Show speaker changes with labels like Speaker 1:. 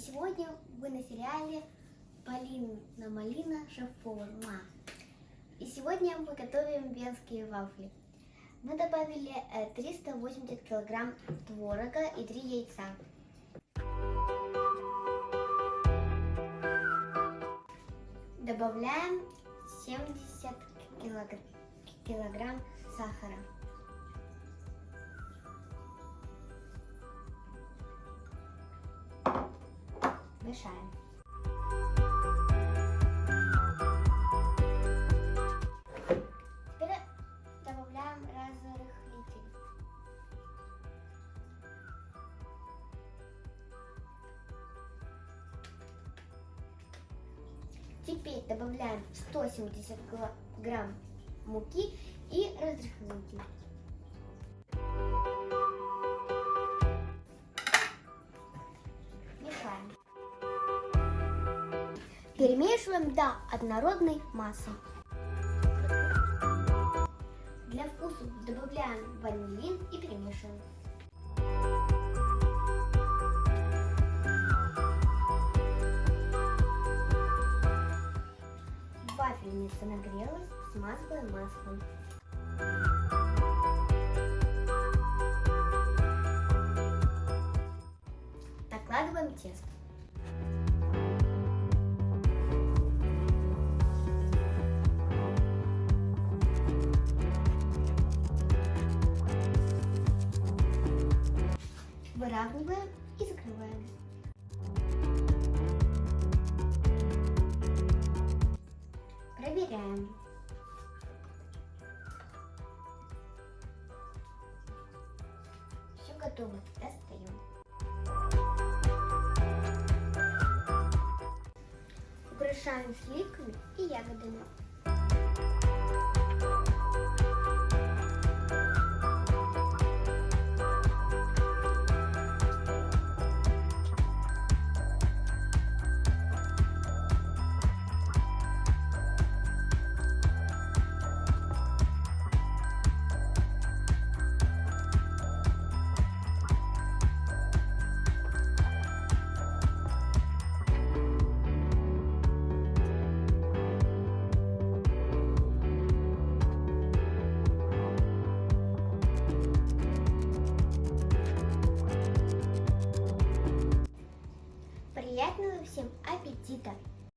Speaker 1: Сегодня вы на сериале Полина Малина Шеф-повар. И сегодня мы готовим венские вафли. Мы добавили э, 380 килограмм творога и 3 яйца. Добавляем 70 килогр- килограмм сахара. Мешаем. Теперь добавляем разрыхлитель. Теперь добавляем 170 гла- грамм муки и разрыхлитель. Перемешиваем до однородной массы. Для вкуса добавляем ванилин и перемешиваем. Вафельница нагрелась, смазываем маслом. Накладываем тесто. Выравниваем и закрываем. Проверяем. Все готово. Достаем. Украшаем сливками и ягодами. 记得